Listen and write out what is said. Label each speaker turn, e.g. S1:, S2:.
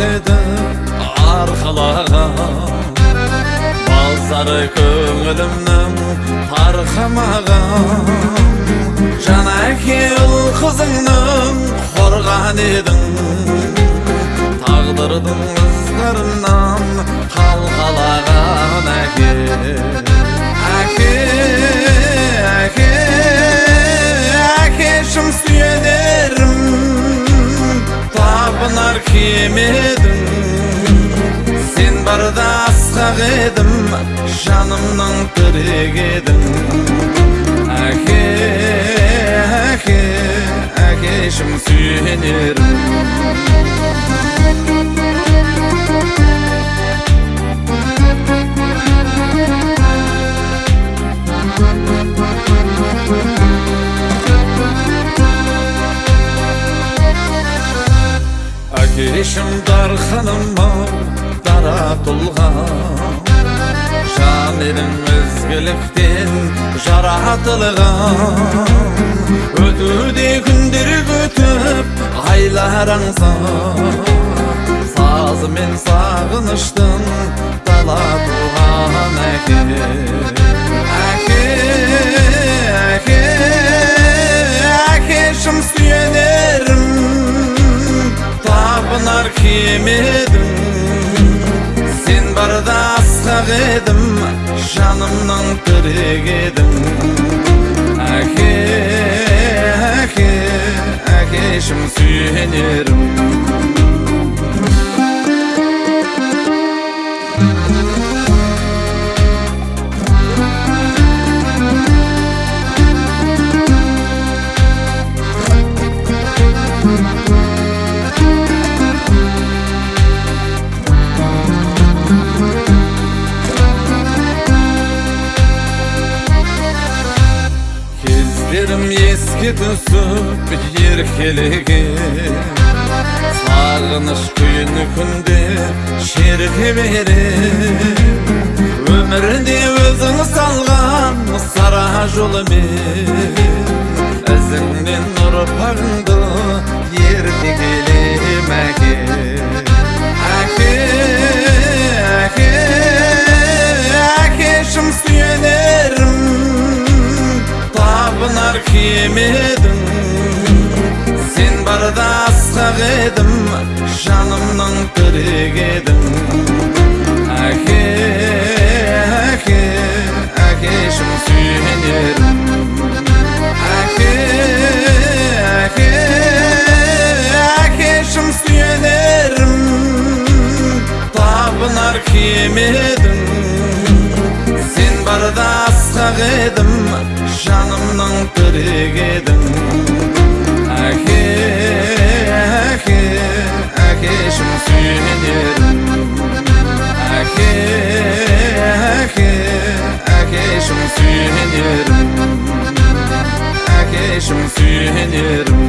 S1: еді арқалаған балзары көңілімнің тарқамаған жан әке ұл қызыңның қорған едің тағдырдың ызғырынан қалқалаған әке әке барда асқақ едім жанымның тірек едің әке әке әкешім сүйенерім әкешім дарханым ау дара тұлға жан едім ізгіліктен жаратылған өтуде күндер өтіп айлар аңсап сазымен сағыныштың дала туған әке әке әке әкешім сүйенерім табынар кем едім жанымның тірек едің әке әке әкешім сүйенерім еске түсіп еркелеген сағыныш күйін күнде шерте берем өмірде өзің салған сара жолымен ізіңнен ұрпағыңды едің сен барда асқақ едім жанымның тірек едің әке әке әкешім сүйенерім әке әке әкешім сүйенерім. Табынар кем едің сен барда асқақ едім жанымның тірек едің әке әке әкешім сүйенерім әке әке әкешім сүйенерім әкешім сүйенерім